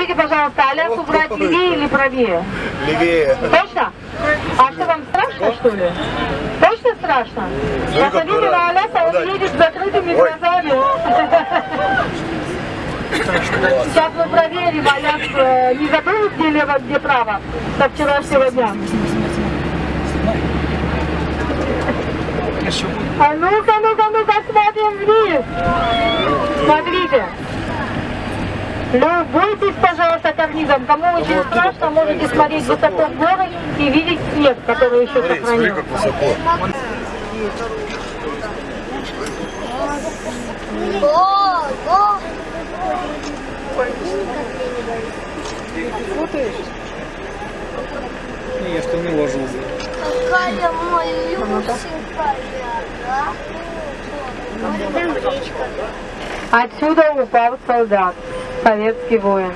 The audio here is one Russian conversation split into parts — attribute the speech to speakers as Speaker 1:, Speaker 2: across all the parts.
Speaker 1: Скажите, пожалуйста, Аляс убрать левее или правее?
Speaker 2: Левее.
Speaker 1: Точно? А что, вам страшно, что ли? Точно страшно? Посмотрите на Аляса, он едет с закрытыми глазами. Сейчас мы проверим, Аляс э, не забыл, где лево, где право, со вчерашнего дня. А ну-ка, ну-ка, ну-ка, смотрим вниз. Смотрите. Любуйтесь, пожалуйста, карнизом. Кому очень страшно, можете смотреть высоко в горы и видеть снег, который еще
Speaker 2: Смотри, смотри,
Speaker 1: сохранился.
Speaker 2: как высоко.
Speaker 3: О, о.
Speaker 4: Не, я что не ложился.
Speaker 3: Какая там речка.
Speaker 1: Отсюда упал солдат, советский воин.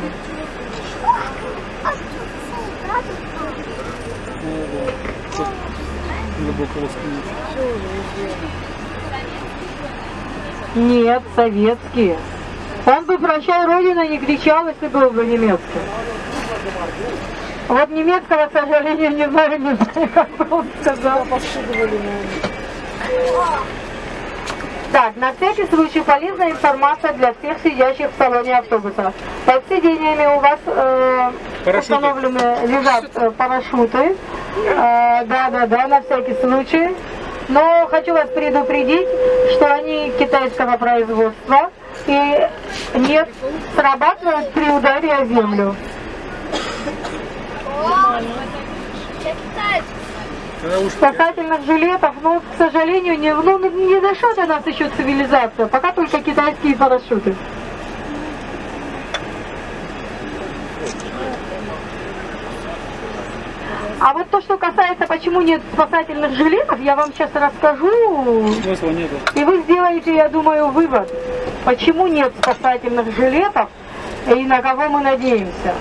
Speaker 1: Нет, советский. Он бы «Прощай, Родина» не кричал, если был бы немецкий. Вот немецкого, к сожалению, не знаю, не знаю, как бы он сказал. Так, на всякий случай полезная информация для всех сидящих в салоне автобуса. Под сиденьями у вас э,
Speaker 4: Парашюты.
Speaker 1: установлены лежат э, парашюты. Э, Да-да-да, на всякий случай. Но хочу вас предупредить, что они китайского производства и не срабатывают при ударе о землю.
Speaker 3: О, я китаец.
Speaker 1: Спасательных жилетов, но, к сожалению, не, ну, не дошла до нас еще цивилизация, пока только китайские парашюты. А вот то, что касается, почему нет спасательных жилетов, я вам сейчас расскажу,
Speaker 4: смысла нету.
Speaker 1: и вы сделаете, я думаю, вывод, почему нет спасательных жилетов и на кого мы надеемся.